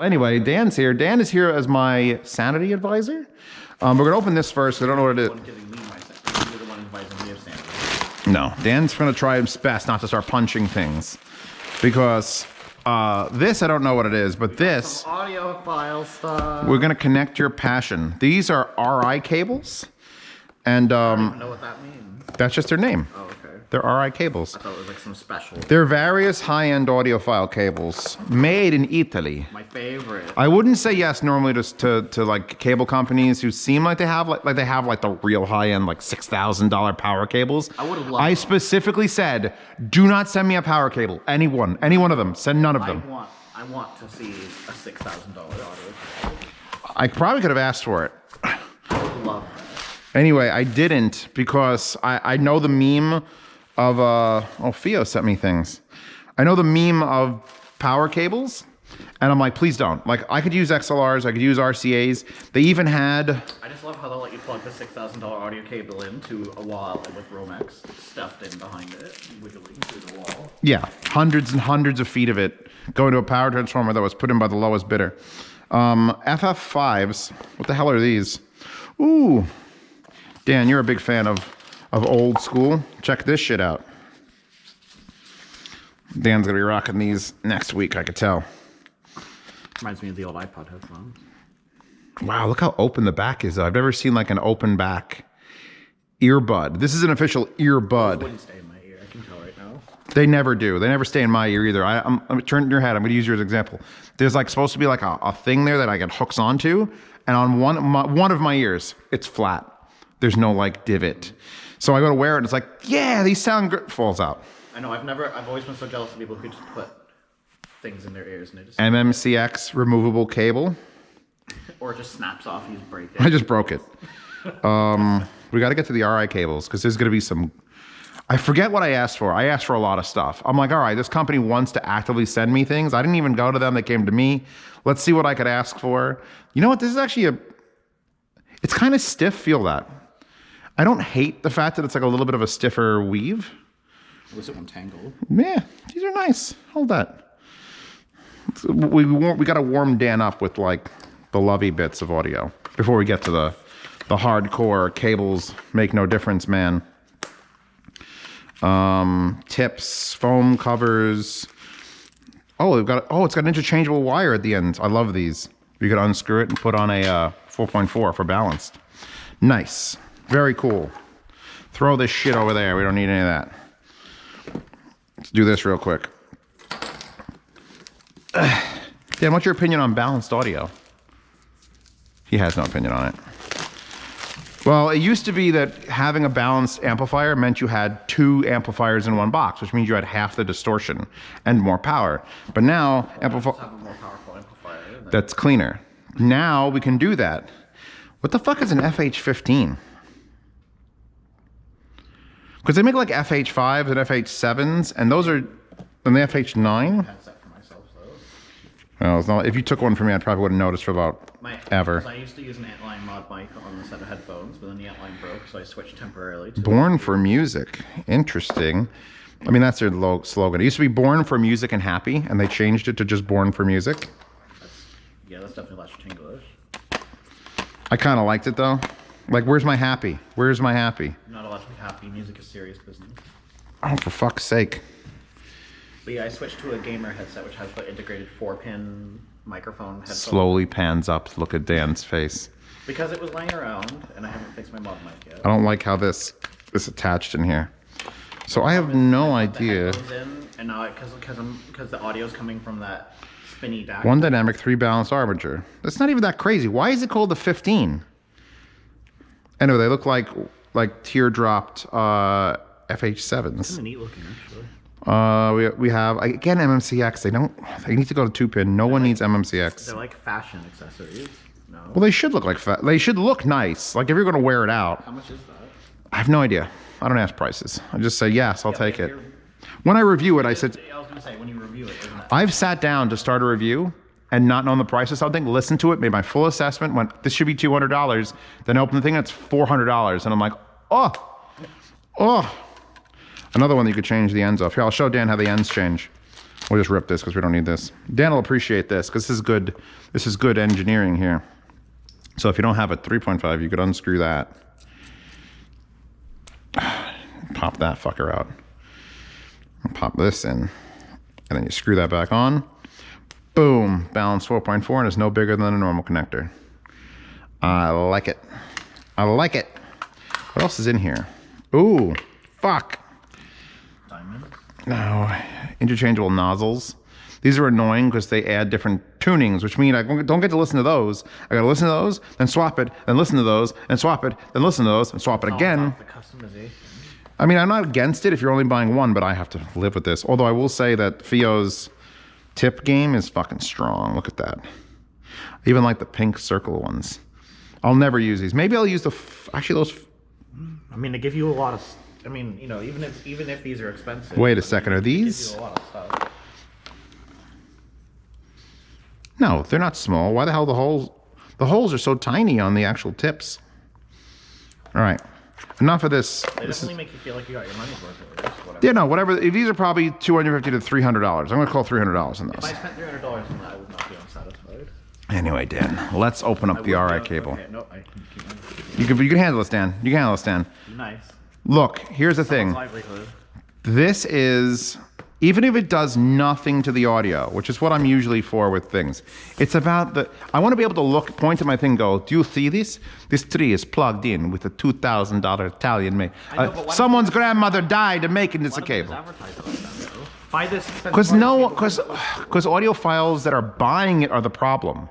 Anyway, Dan's here. Dan is here as my sanity advisor. Um, we're gonna open this first. I don't know what it is. One giving me my sanity. You're the one advising me of sanity. No, Dan's gonna try his best not to start punching things because uh, this I don't know what it is, but this Audio file stuff. we're gonna connect your passion. These are RI cables, and I um, don't know what that means. that's just their name. Oh, okay. They're RI cables. I thought it was like some special. They're various high-end audiophile cables made in Italy. My favorite. I wouldn't say yes normally to, to to like cable companies who seem like they have like like they have like the real high end like six thousand dollar power cables. I would've loved I them. specifically said, do not send me a power cable. Anyone, any one of them. Send none of I them. want. I want to see a six thousand dollar audio. I probably could have asked for it. I would love that. Anyway, I didn't because I I know the meme of uh oh FiiO sent me things. I know the meme of power cables. And I'm like, please don't. Like, I could use XLRs, I could use RCAs. They even had I just love how they'll let you plug the six thousand dollar audio cable into a wall with Romex stuffed in behind it, wiggling through the wall. Yeah, hundreds and hundreds of feet of it going to a power transformer that was put in by the lowest bidder. Um, FF5s, what the hell are these? Ooh, Dan, you're a big fan of, of old school. Check this shit out. Dan's gonna be rocking these next week, I could tell. Reminds me of the old iPod headphones. Wow, look how open the back is. I've never seen like an open back earbud. This is an official earbud. Wouldn't stay in my ear. I can tell right now. They never do. They never stay in my ear either. I, I'm, I'm turn your head. I'm going to use your as an example. There's like supposed to be like a, a thing there that I get hooks onto, and on one my, one of my ears, it's flat. There's no like divot. So I go to wear it, and it's like, yeah, these sound good. Falls out. I know. I've never. I've always been so jealous of people who just put things in their ears and it just MMCX removable cable. or it just snaps off. You just break I just broke it. Um, we got to get to the RI cables because there's going to be some. I forget what I asked for. I asked for a lot of stuff. I'm like, all right, this company wants to actively send me things. I didn't even go to them. They came to me. Let's see what I could ask for. You know what? This is actually a. It's kind of stiff. Feel that. I don't hate the fact that it's like a little bit of a stiffer weave. Was it one tangled? Yeah, these are nice. Hold that. We we, we got to warm Dan up with like the lovey bits of audio before we get to the the hardcore cables make no difference, man. Um, tips, foam covers. Oh, we've got oh, it's got an interchangeable wire at the end. I love these. You could unscrew it and put on a uh, 4.4 for balanced. Nice, very cool. Throw this shit over there. We don't need any of that. Let's do this real quick. Dan, what's your opinion on balanced audio? He has no opinion on it. Well, it used to be that having a balanced amplifier meant you had two amplifiers in one box, which means you had half the distortion and more power. But now, amplifier Have more powerful amplifier. that's cleaner. Now we can do that. What the fuck is an FH15? Because they make like FH5s and FH7s, and those are, and the FH9. headset for myself though. Well, not, if you took one from me, I probably wouldn't notice for about My, ever. I used to use an Antlion mod mic on the set of headphones, but then the Antlion broke, so I switched temporarily to. Born for music. Interesting. I mean, that's their slogan. It used to be Born for Music and Happy, and they changed it to just Born for Music. That's, yeah, that's definitely less English. I kind of liked it though. Like, where's my happy? Where's my happy? I'm not allowed to be happy. Music is serious business. Oh, for fuck's sake. But yeah, I switched to a gamer headset, which has the integrated four-pin microphone headphone. Slowly pans up. Look at Dan's face. Because it was laying around, and I haven't fixed my mod mic yet. I don't like how this is attached in here. So I have no idea. in, and now because because I'm because the audio's coming from that spinny DAC. One dynamic, three balanced armature. That's not even that crazy. Why is it called the 15? Anyway, they look like like teardropped uh, FH7s. Kinda neat looking actually. Uh, we, we have again MMCX. They don't. They need to go to two pin. No one needs MMCX. They're like fashion accessories. No. Well, they should look like fa- they should look nice. Like if you're gonna wear it out. How much is that? I have no idea. I don't ask prices. I just say yes. I'll take it. When I review it, I said I was gonna say when you review it? I've sat down to start a review and not knowing the price of something, listen to it, made my full assessment, went, this should be $200. Then open the thing, that's $400. And I'm like, oh, oh. Another one that you could change the ends of. Here, I'll show Dan how the ends change. We'll just rip this because we don't need this. Dan will appreciate this because this is good. This is good engineering here. So if you don't have a 3.5, you could unscrew that. Pop that fucker out. Pop this in. And then you screw that back on. Boom. Balance 4.4 and it's no bigger than a normal connector. I like it. I like it. What else is in here? Ooh, fuck. Diamond. No, interchangeable nozzles. These are annoying because they add different tunings, which mean I don't get to listen to those. I gotta listen to those, then swap it, then listen to those, and swap it, then listen to those, and swap it again. The customization. I mean, I'm not against it if you're only buying one, but I have to live with this. Although I will say that FiiO's tip game is fucking strong. Look at that. I even like the pink circle ones. I'll never use these. Maybe I'll use the, f- actually those, I mean, they give you a lot of. I mean, you know, even if even if these are expensive. wait a second, are these? you a lot of stuff. No, they're not small. Why the hell the holes? The holes are so tiny on the actual tips. All right, enough of this. They This is, definitely make you feel like you got your money's worth. Whatever. yeah, no, whatever. These are probably two hundred fifty to three hundred dollars. I'm gonna call three hundred dollars on If those. I spent three hundred dollars on that, I would not be unsatisfied. Anyway, Dan, let's open up I the RI cable. Okay, no, I. You can you can handle this, Dan. You can handle this, Dan. Nice. Look, here's the thing. Livelihood. This is even if it does nothing to the audio, which is what I'm usually for with things. It's about the I want to be able to look, point at my thing, go, do you see this? This tree is plugged in with a two thousand dollar Italian made. Know, Uh, but why don't someone's grandmother died and making this a Why don't they just cable. advertise it like that, though? Buy this expensive Because audio no, because because audiophiles that are buying it are the problem.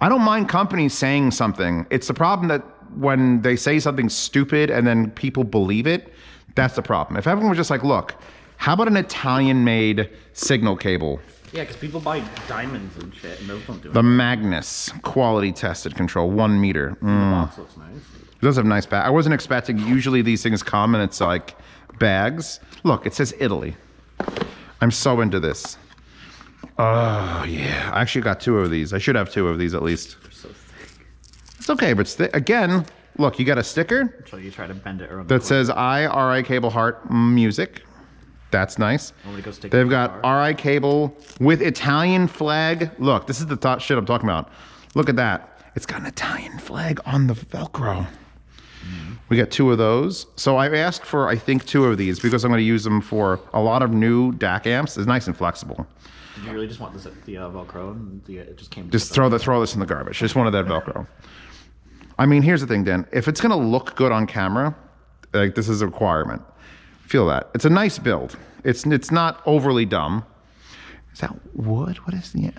I don't mind companies saying something. It's the problem that when they say something stupid and then people believe it, that's the problem. If everyone was just like, look, how about an Italian-made signal cable? Yeah, because people buy diamonds and shit, and those don't do it. The. Magnus quality tested control, one meter. Mm. The box looks nice. It does have nice back. I wasn't expecting. Usually these things come and it's like bags. Look, it says Italy. I'm so into this. Oh yeah, I actually got two of these. I should have two of these at least. They're so thick. It's okay, but again, look, you got a sticker So you try to bend it around. that says I R I Cable Heart Music. That's nice. Want me to go stick it They've got? RI Cable with Italian flag. Look, this is the top shit I'm talking about. Look at that. It's got an Italian flag on the Velcro. We got two of those. So I asked for, I think, two of these because I'm going to use them for a lot of new DAC amps. It's nice and flexible. Did you really just want this the uh, Velcro and the, it just came? Just throw the throw this in the garbage. Just wanted that Velcro. I mean, here's the thing, Dan. If it's going to look good on camera, like this is a requirement. Feel that. It's a nice build. It's it's not overly dumb. Is that wood? What is the?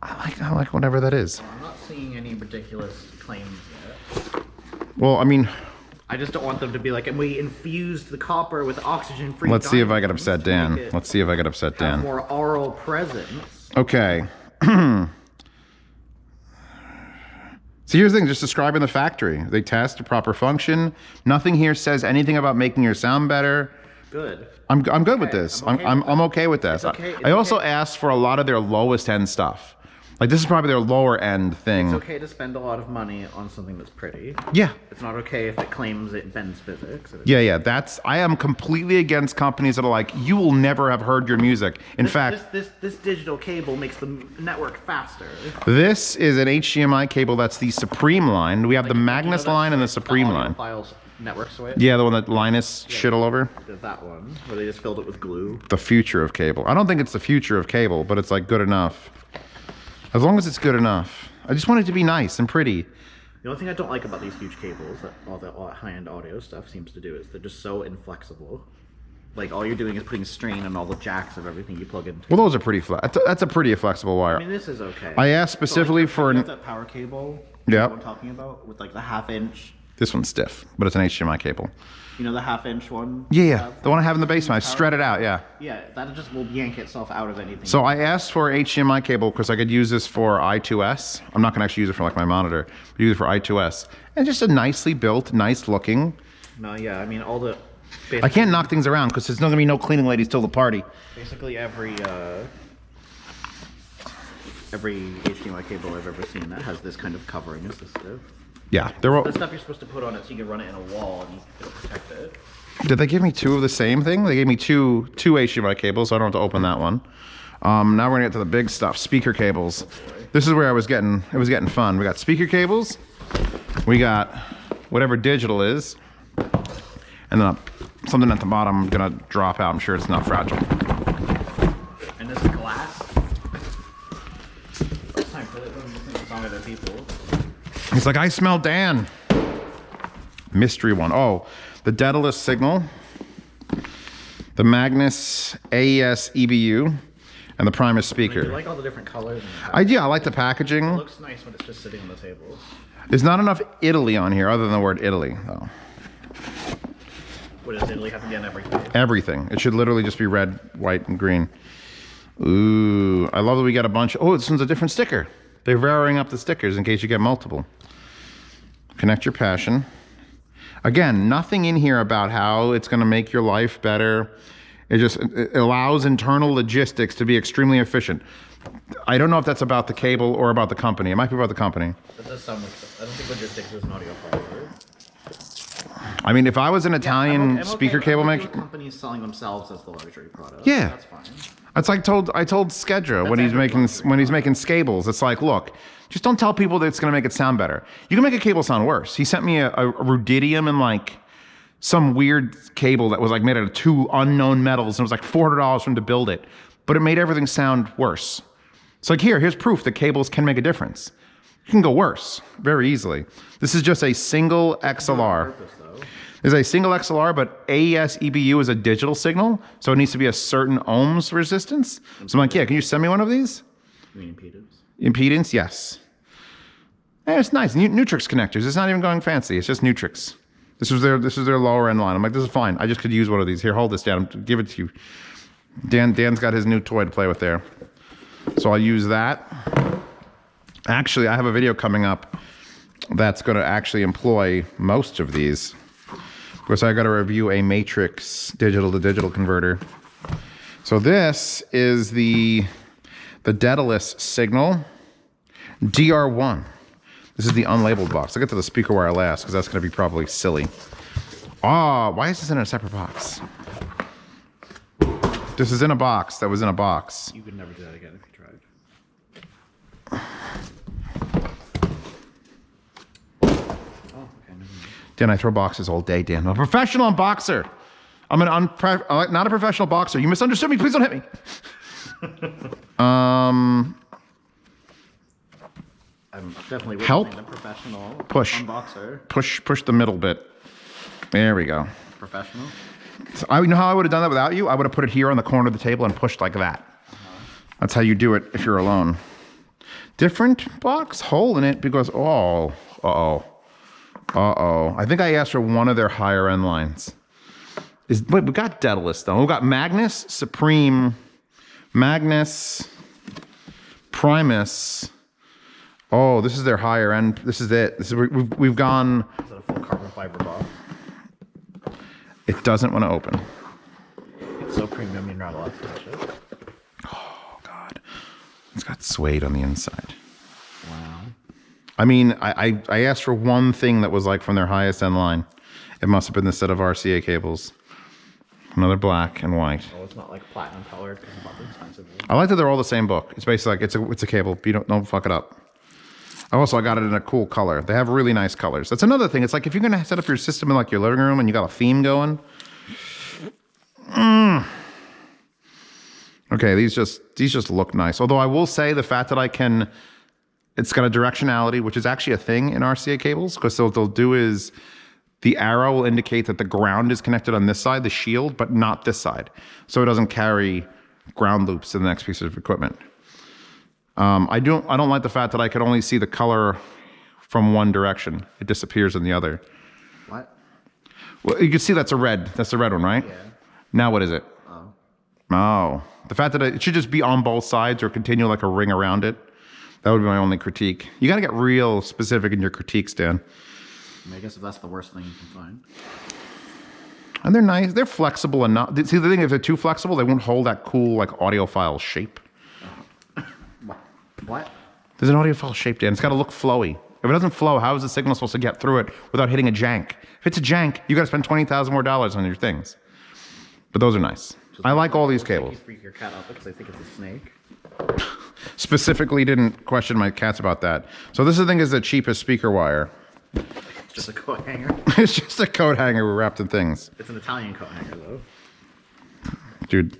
I like I like whatever that is. I'm not seeing any ridiculous claims yet. Well, I mean, I just don't want them to be like, and we infused the copper with oxygen-free. let's see if I get upset Dan. Let's see if I get upset Dan. more aural presence. Okay. See, here's the thing, just describing the factory. They test a proper function. Nothing here says anything about making your sound better. Good. I'm, I'm good with this. I'm I'm, okay I'm, with I'm okay with this. Okay, I also okay. asked for a lot of their lowest end stuff. Like, this is probably their lower end thing. It's okay to spend a lot of money on something that's pretty. Yeah. It's not okay if it claims it bends physics. Yeah, yeah. That's, I am completely against companies that are like, you will never have heard your music. In This, fact, this, this this digital cable makes the network faster. this is an HDMI cable that's the Supreme line. We have the You know Magnus line and the Supreme audio line. Files network switch. Yeah, the one that Linus shit all over. That one where they just filled it with glue. the future of cable. I don't think it's the future of cable, but it's like good enough. As long as it's good enough. I just want it to be nice and pretty. The only thing I don't like about these huge cables that all the high-end audio stuff seems to do is they're just so inflexible. Like all you're doing is putting strain on all the jacks of everything you plug into. Well, those are pretty flat. That's a, that's a pretty flexible wire. I mean, this is okay. I asked So, like, specifically for an. that power cable. You I'm talking about with like the half inch. This one's stiff, but it's an HDMI cable. You know the half inch one. Yeah, yeah. The one I have in the basement. I shred it out. Yeah. Yeah, that just will yank itself out of anything. So I asked for HDMI cable because I could use this for I2S. I'm not going to actually use it for like my monitor, but use it for I2S. And just a nicely built, nice looking. no, yeah, I mean all the. I can't knock things around because there's not going to be no cleaning ladies till the party. Basically every uh, every HDMI cable I've ever seen that has this kind of covering is this. Yeah, they're all. The stuff you're supposed to put on it so you can run it in a wall and it'll protect it. Did they give me two of the same thing? They gave me two two HDMI cables, so I don't have to open that one. Um, now we're gonna get to the big stuff, speaker cables. This is where I was getting it was getting fun. We got speaker cables, we got whatever digital is, and then something at the bottom I'm gonna drop out. I'm sure it's not fragile. And this is glass. First time for it. It's on other people. He's like, I smell Dan. Mystery one. Oh, the Daedalus signal, the Magnus AES EBU, and the Primus I mean, speaker. you like all the different colors. And I yeah, I like the packaging. it looks nice when it's just sitting on the table. There's not enough Italy on here, other than the word Italy, though. What does Italy have to be on everything? Everything. It should literally just be red, white, and green. Ooh, I love that we got a bunch. Oh, this one's a different sticker. They're varying up the stickers in case you get multiple. Connect your passion. Again, nothing in here about how it's going to make your life better. It just it allows internal logistics to be extremely efficient. I don't know if that's about the cable or about the company. It might be about the company. That does sound like. I don't think logistics is an audio. I mean, if I was an Italian speaker cable maker, Companies selling themselves as the luxury product. Yeah. that's fine. It's like told I told Skedra when he's making when he's making scables. It's like, look, just don't tell people that it's going to make it sound better. You can make a cable sound worse. He sent me a, a rudidium and like some weird cable that was like made out of two unknown metals and it was like four hundred dollars for him to build it, but it made everything sound worse. It's like here, here's proof that cables can make a difference. You can go worse very easily. This is just a single XLR. There's a single XLR, but AES EBU is a digital signal, so it needs to be a certain ohms resistance. So I'm like, yeah, can you send me one of these? Mean impedance? Impedance, yes. Eh, it's nice. Nu- Neutrik connectors. It's not even going fancy. It's just Neutrik. This was their this is their lower end line. I'm like, this is fine. I just could use one of these. Here, hold this down. Give it to you. Dan Dan's got his new toy to play with there. So I'll use that. Actually, I have a video coming up that's going to actually employ most of these. Because I got to review a matrix digital to digital converter. So this is the the Daedalus signal DR1. This is the unlabeled box. I'll get to the speaker wire last because that's going to be probably silly. Ah, why is this in a separate box? This is in a box that was in a box. You could never do that again if you tried. Oh, okay. never mind. Dan, I throw boxes all day, Dan. I'm a professional boxer. I'm an unpre- uh, not a professional boxer. You misunderstood me. Please don't hit me. um, I'm definitely Help. the professional Push. unboxer. push, push the middle bit. There we go. Professional. So I you know how I would have done that without you. I would have put it here on the corner of the table and pushed like that. That's how you do it if you're alone. Different box hole in it because oh, uh oh, uh oh. I think I asked for one of their higher end lines. Is wait, we got Daedalus though. We got Magnus, Supreme, Magnus, Primus. Oh, this is their higher end. This is it. This is we've we've gone. Is that a full carbon fiber box? It doesn't want to open. It's so premium you're not allowed to touch it. Oh God, it's got suede on the inside. I mean, I, I, I asked for one thing that was like from their highest end line. It must have been the set of RCA cables. Another black and white. Well, it's not like platinum colored because it's not expensive. I like that they're all the same book. It's basically like it's a it's a cable. You don't don't fuck it up. Also, I got it in a cool color. They have really nice colors. That's another thing. It's like if you're gonna set up your system in like your living room and you got a theme going. Mm. Okay, these just these just look nice. Although I will say the fact that I can, it's got a directionality, which is actually a thing in RCA cables, because what they'll do is the arrow will indicate that the ground is connected on this side, the shield, but not this side, so it doesn't carry ground loops to the next piece of equipment. Um, I don't I don't like the fact that I could only see the color from one direction. It disappears in the other. What? Well, you can see that's a red. That's the red one, right? Yeah. Now what is it? Oh. Oh, the fact that it should just be on both sides or continue like a ring around it. That would be my only critique. You got to get real specific in your critiques, Dan. I, mean, I guess if that's the worst thing you can find. And they're nice. They're flexible enough. See, the thing if they're too flexible, they won't hold that cool like audiophile shape. What? There's an audiophile shape, Dan. It's got to look flowy. If it doesn't flow, how is the signal supposed to get through it without hitting a jank? If it's a jank, you got to spend twenty thousand more dollars on your things. But those are nice. I like all these cables. You freak your cat out because I think it's a snake. Specifically, didn't question my cats about that. So this I think is the cheapest speaker wire. It's just a coat hanger. it's just a coat hanger wrapped in things, It's an Italian coat hanger though. dude.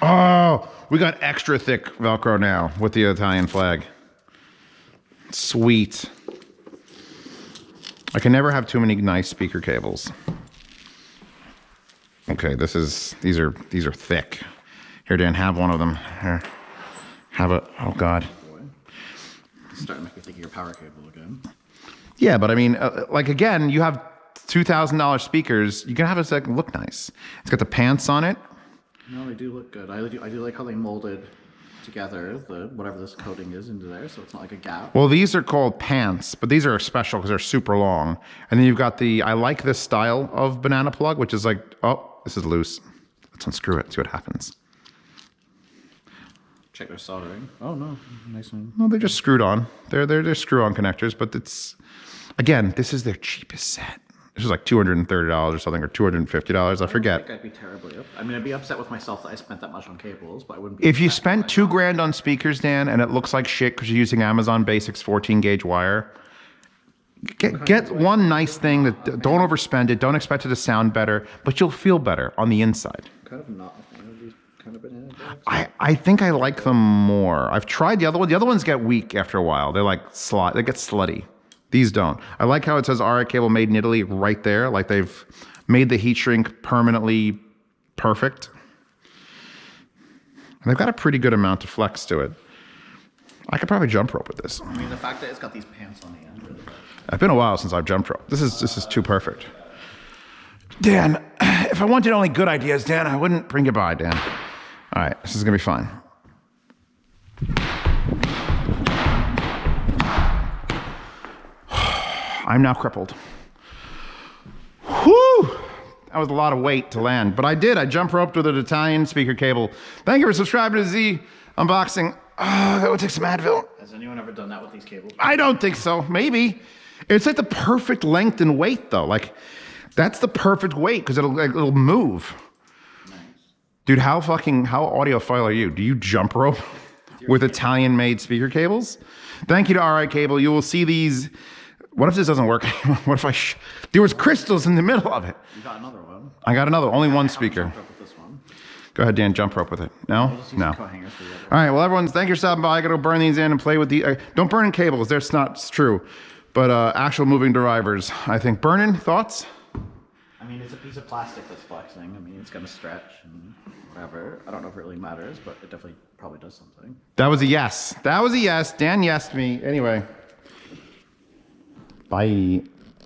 Oh, we got extra thick Velcro now with the Italian flag. Sweet. I can never have too many nice speaker cables. Okay, this is these are these are thick. Here, Dan, have one of them. Here, have a. Oh God. Starting to make me think of your power cable again. Yeah, but I mean, uh, like again, you have two thousand dollars speakers. You can have it like look nice. It's got the pants on it. No, they do look good. I do, I do like how they molded together the whatever this coating is into there, so it's not like a gap. Well, these are called pants, but these are special because they're super long. And then you've got the. I like this style of banana plug, which is like, oh, this is loose. Let's unscrew it. See what happens. Check their soldering. Oh no, nice one. No, they're just screwed on. They're they're they're screw on connectors, but it's again, this is their cheapest set. This is like two hundred and thirty dollars or something, or two hundred and fifty dollars. I I forget. think I'd be terribly up. I mean, I'd be upset with myself that I spent that much on cables, but I wouldn't be. If you spent two grand on speakers, Dan, and it looks like shit because you're using Amazon Basics 14 gauge wire, get get one nice thing that don't overspend it. Don't expect it to sound better, but you'll feel better on the inside. Kind of not a fan of these kind of banana bags. I, I think I like them more. I've tried the other one. The other ones get weak after a while. They're like slot. They get slutty. These don't. I like how it says RI cable made in Italy right there. Like they've made the heat shrink permanently perfect. And they've got a pretty good amount of flex to it. I could probably jump rope with this. I mean, the fact that it's got these pants on the end. Really does. It's been a while since I've jumped rope. This is this is too perfect. Dan, if I wanted only good ideas, Dan, I wouldn't bring you by, Dan. All right, this is gonna be fun. I'm now crippled. Whew! That was a lot of weight to land, but I did. I jump roped with an Italian speaker cable. Thank you for subscribing to Z Unboxing. Oh, that would take some Advil. Has anyone ever done that with these cables? I don't think so. Maybe. It's like the perfect length and weight, though. Like, that's the perfect weight because it'll like, it'll move. Dude, how fucking how audiophile are you? Do you jump rope with Italian-made speaker cables? Thank you to RI Cable. You will see these. What if this doesn't work? what if I? Sh- there was crystals in the middle of it. You got another one. I got another. Only one speaker. jumped up with this one. Go ahead, Dan. Jump rope with it. No, I'll just use no. some coat hangers for the other. All right. Well, everyone, thank you for stopping by. I got to burn these in and play with the. Uh, don't burn in cables. That's not true. But uh, actual moving drivers, I think. Burning thoughts? I mean, it's a piece of plastic that's flexing. I mean, it's gonna stretch and whatever. I don't know if it really matters, but it definitely probably does something. That was a yes. That was a yes. Dan yesed me. Anyway. Bye.